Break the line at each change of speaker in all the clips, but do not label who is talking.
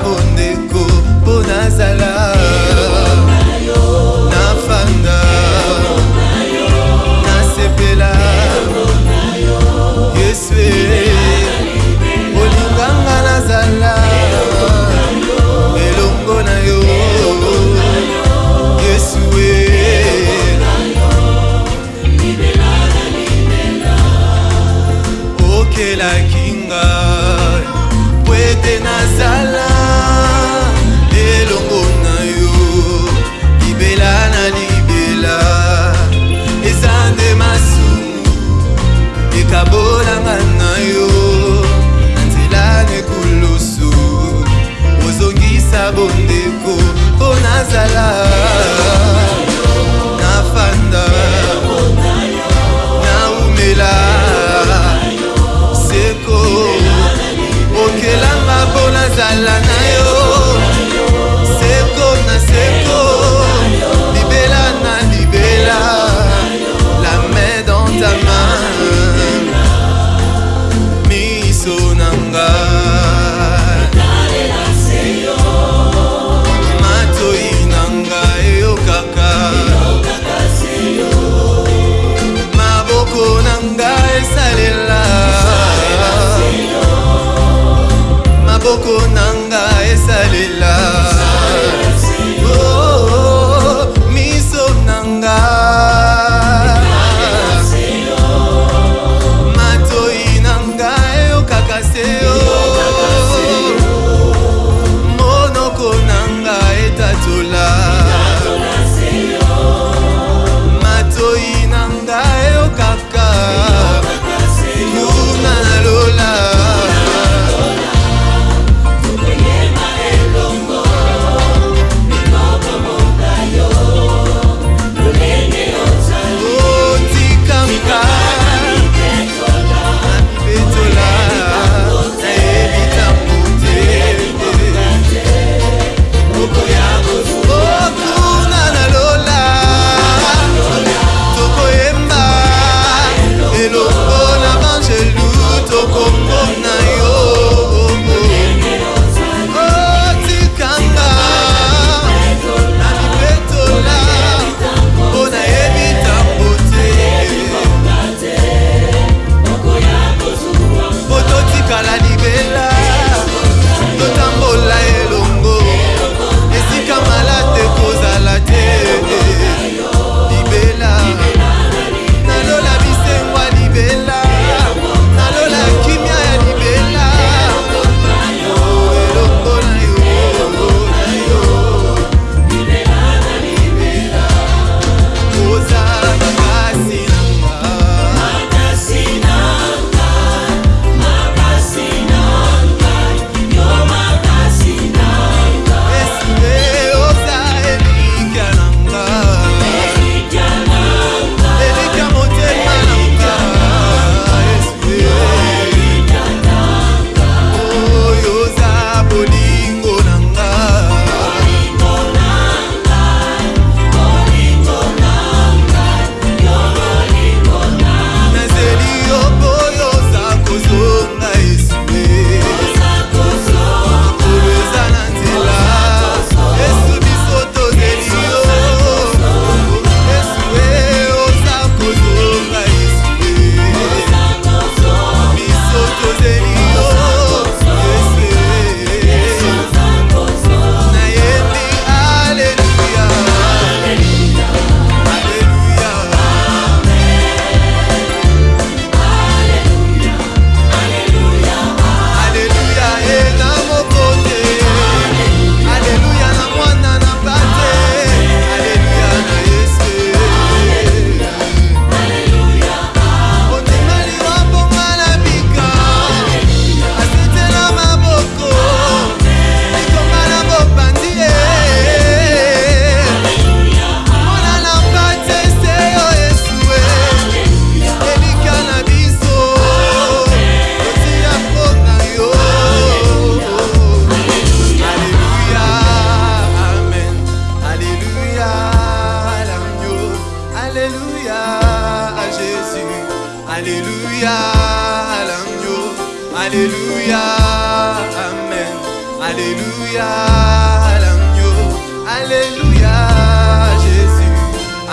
bu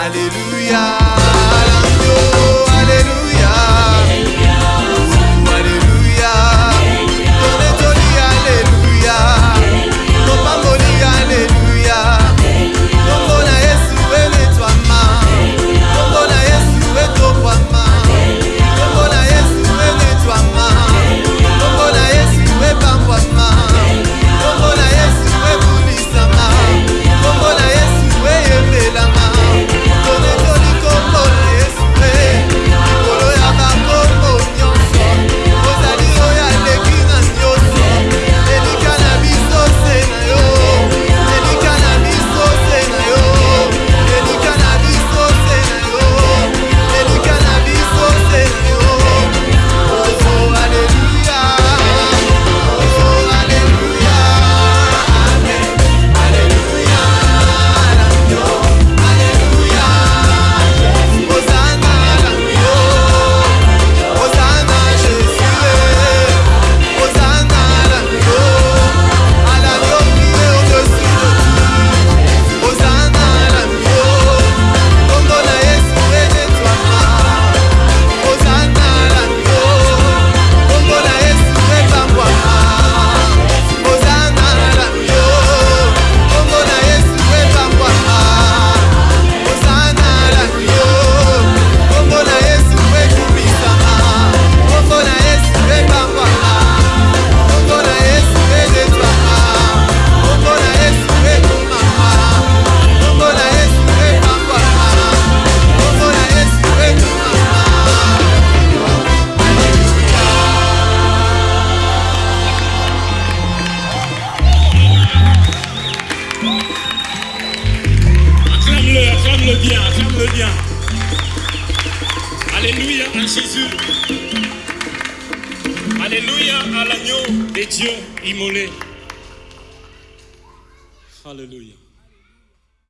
Alléluia.
Acclame-le bien, acclame-le bien. Alléluia à Jésus. Alléluia à l'agneau de Dieu immolé. Alléluia.